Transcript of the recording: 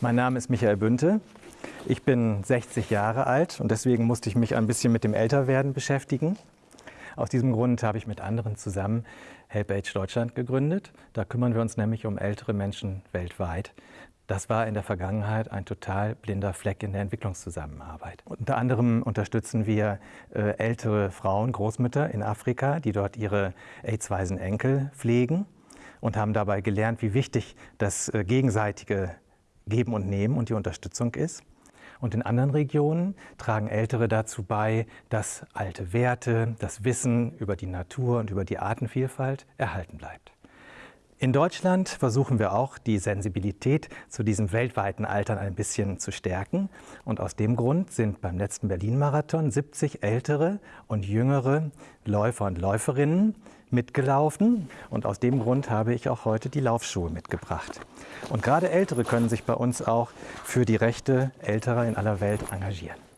Mein Name ist Michael Bünte. Ich bin 60 Jahre alt und deswegen musste ich mich ein bisschen mit dem Älterwerden beschäftigen. Aus diesem Grund habe ich mit anderen zusammen Help Age Deutschland gegründet. Da kümmern wir uns nämlich um ältere Menschen weltweit. Das war in der Vergangenheit ein total blinder Fleck in der Entwicklungszusammenarbeit. Unter anderem unterstützen wir äh, ältere Frauen, Großmütter in Afrika, die dort ihre AIDS-weisen Enkel pflegen und haben dabei gelernt, wie wichtig das äh, gegenseitige Geben und Nehmen und die Unterstützung ist. Und in anderen Regionen tragen Ältere dazu bei, dass alte Werte, das Wissen über die Natur und über die Artenvielfalt erhalten bleibt. In Deutschland versuchen wir auch, die Sensibilität zu diesem weltweiten Altern ein bisschen zu stärken. Und aus dem Grund sind beim letzten Berlin-Marathon 70 ältere und jüngere Läufer und Läuferinnen mitgelaufen. Und aus dem Grund habe ich auch heute die Laufschuhe mitgebracht. Und gerade Ältere können sich bei uns auch für die Rechte älterer in aller Welt engagieren.